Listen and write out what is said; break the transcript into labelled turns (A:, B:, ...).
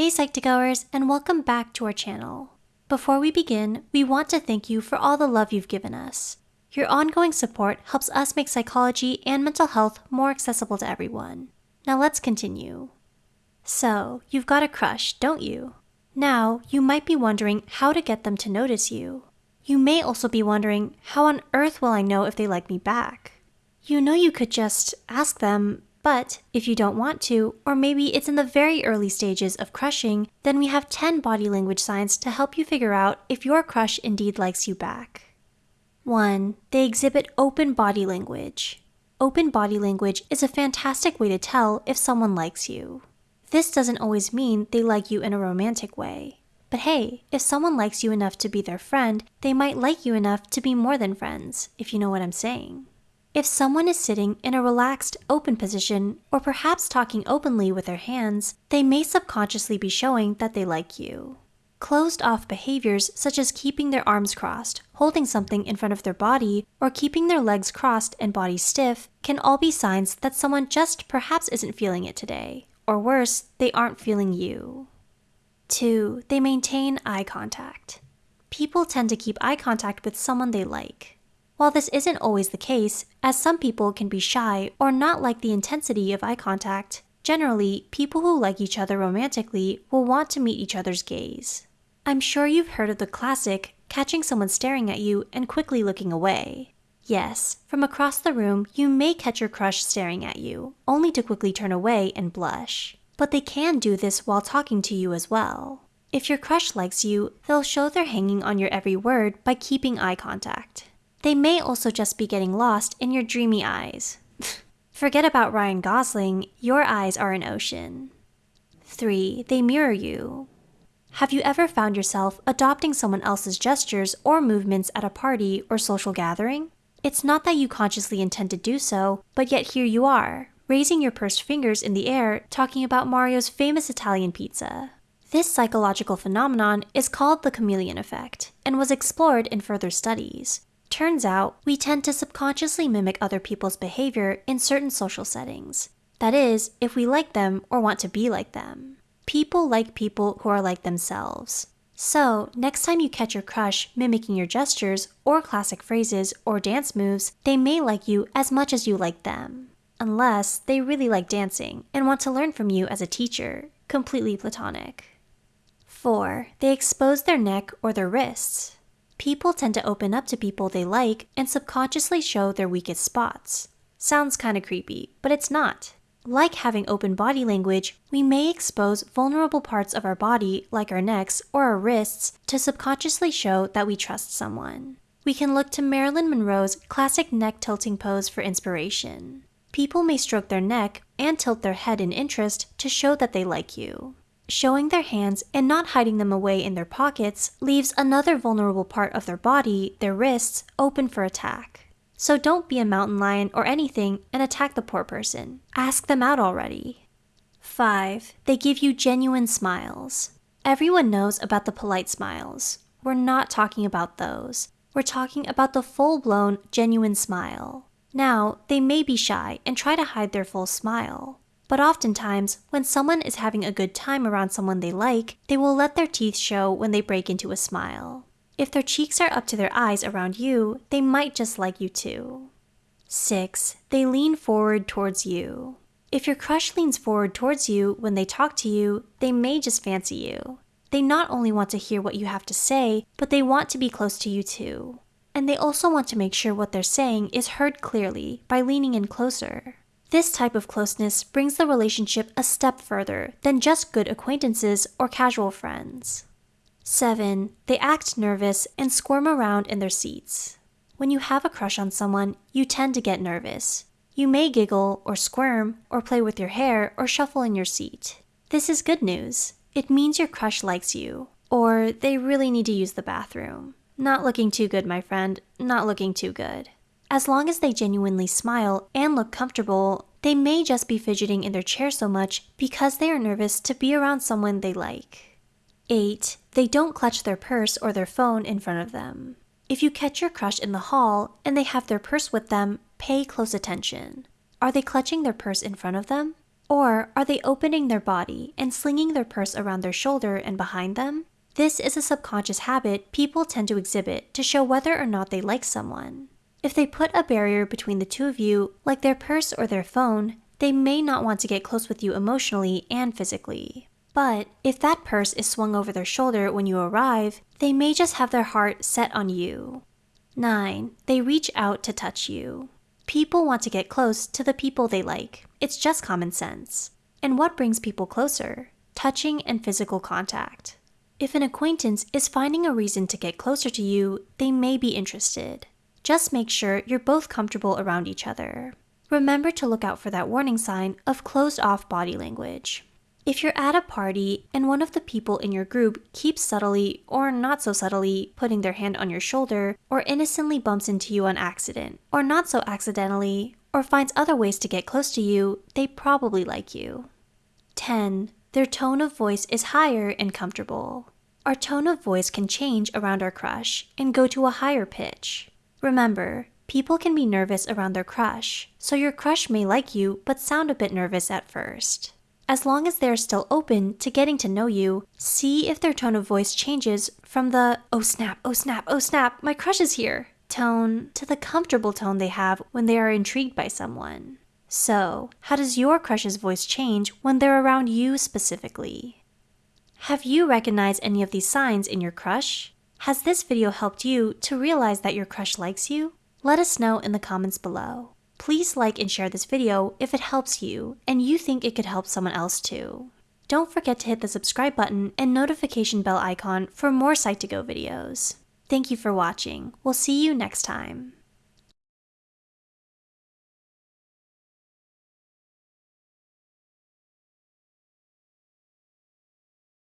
A: Hey Psych2Goers, and welcome back to our channel. Before we begin, we want to thank you for all the love you've given us. Your ongoing support helps us make psychology and mental health more accessible to everyone. Now let's continue. So, you've got a crush, don't you? Now, you might be wondering how to get them to notice you. You may also be wondering, how on earth will I know if they like me back? You know you could just ask them, but if you don't want to, or maybe it's in the very early stages of crushing, then we have 10 body language signs to help you figure out if your crush indeed likes you back. 1. They exhibit open body language. Open body language is a fantastic way to tell if someone likes you. This doesn't always mean they like you in a romantic way. But hey, if someone likes you enough to be their friend, they might like you enough to be more than friends, if you know what I'm saying. If someone is sitting in a relaxed, open position, or perhaps talking openly with their hands, they may subconsciously be showing that they like you. Closed off behaviors such as keeping their arms crossed, holding something in front of their body, or keeping their legs crossed and body stiff can all be signs that someone just perhaps isn't feeling it today. Or worse, they aren't feeling you. 2. They maintain eye contact. People tend to keep eye contact with someone they like. While this isn't always the case, as some people can be shy or not like the intensity of eye contact, generally, people who like each other romantically will want to meet each other's gaze. I'm sure you've heard of the classic catching someone staring at you and quickly looking away. Yes, from across the room, you may catch your crush staring at you, only to quickly turn away and blush. But they can do this while talking to you as well. If your crush likes you, they'll show they're hanging on your every word by keeping eye contact. They may also just be getting lost in your dreamy eyes. Forget about Ryan Gosling, your eyes are an ocean. 3. They mirror you. Have you ever found yourself adopting someone else's gestures or movements at a party or social gathering? It's not that you consciously intend to do so, but yet here you are, raising your pursed fingers in the air talking about Mario's famous Italian pizza. This psychological phenomenon is called the chameleon effect and was explored in further studies. Turns out, we tend to subconsciously mimic other people's behavior in certain social settings. That is, if we like them or want to be like them. People like people who are like themselves. So, next time you catch your crush mimicking your gestures, or classic phrases, or dance moves, they may like you as much as you like them. Unless they really like dancing and want to learn from you as a teacher, completely platonic. 4. They expose their neck or their wrists people tend to open up to people they like and subconsciously show their weakest spots. Sounds kinda creepy, but it's not. Like having open body language, we may expose vulnerable parts of our body, like our necks or our wrists, to subconsciously show that we trust someone. We can look to Marilyn Monroe's classic neck tilting pose for inspiration. People may stroke their neck and tilt their head in interest to show that they like you. Showing their hands and not hiding them away in their pockets leaves another vulnerable part of their body, their wrists, open for attack. So don't be a mountain lion or anything and attack the poor person. Ask them out already. 5. They give you genuine smiles. Everyone knows about the polite smiles. We're not talking about those. We're talking about the full blown, genuine smile. Now, they may be shy and try to hide their full smile. But oftentimes, when someone is having a good time around someone they like, they will let their teeth show when they break into a smile. If their cheeks are up to their eyes around you, they might just like you too. 6. They lean forward towards you. If your crush leans forward towards you when they talk to you, they may just fancy you. They not only want to hear what you have to say, but they want to be close to you too. And they also want to make sure what they're saying is heard clearly by leaning in closer. This type of closeness brings the relationship a step further than just good acquaintances or casual friends. 7. They act nervous and squirm around in their seats. When you have a crush on someone, you tend to get nervous. You may giggle or squirm or play with your hair or shuffle in your seat. This is good news. It means your crush likes you, or they really need to use the bathroom. Not looking too good, my friend. Not looking too good. As long as they genuinely smile and look comfortable, they may just be fidgeting in their chair so much because they are nervous to be around someone they like. 8. They don't clutch their purse or their phone in front of them. If you catch your crush in the hall and they have their purse with them, pay close attention. Are they clutching their purse in front of them? Or are they opening their body and slinging their purse around their shoulder and behind them? This is a subconscious habit people tend to exhibit to show whether or not they like someone. If they put a barrier between the two of you, like their purse or their phone, they may not want to get close with you emotionally and physically. But if that purse is swung over their shoulder when you arrive, they may just have their heart set on you. 9. They reach out to touch you. People want to get close to the people they like. It's just common sense. And what brings people closer? Touching and physical contact. If an acquaintance is finding a reason to get closer to you, they may be interested. Just make sure you're both comfortable around each other. Remember to look out for that warning sign of closed off body language. If you're at a party and one of the people in your group keeps subtly or not so subtly putting their hand on your shoulder, or innocently bumps into you on accident, or not so accidentally, or finds other ways to get close to you, they probably like you. 10. Their tone of voice is higher and comfortable. Our tone of voice can change around our crush and go to a higher pitch. Remember, people can be nervous around their crush, so your crush may like you but sound a bit nervous at first. As long as they're still open to getting to know you, see if their tone of voice changes from the oh snap, oh snap, oh snap, my crush is here tone to the comfortable tone they have when they are intrigued by someone. So, how does your crush's voice change when they're around you specifically? Have you recognized any of these signs in your crush? Has this video helped you to realize that your crush likes you? Let us know in the comments below. Please like and share this video if it helps you and you think it could help someone else too. Don't forget to hit the subscribe button and notification bell icon for more Psych2Go videos. Thank you for watching. We'll see you next time.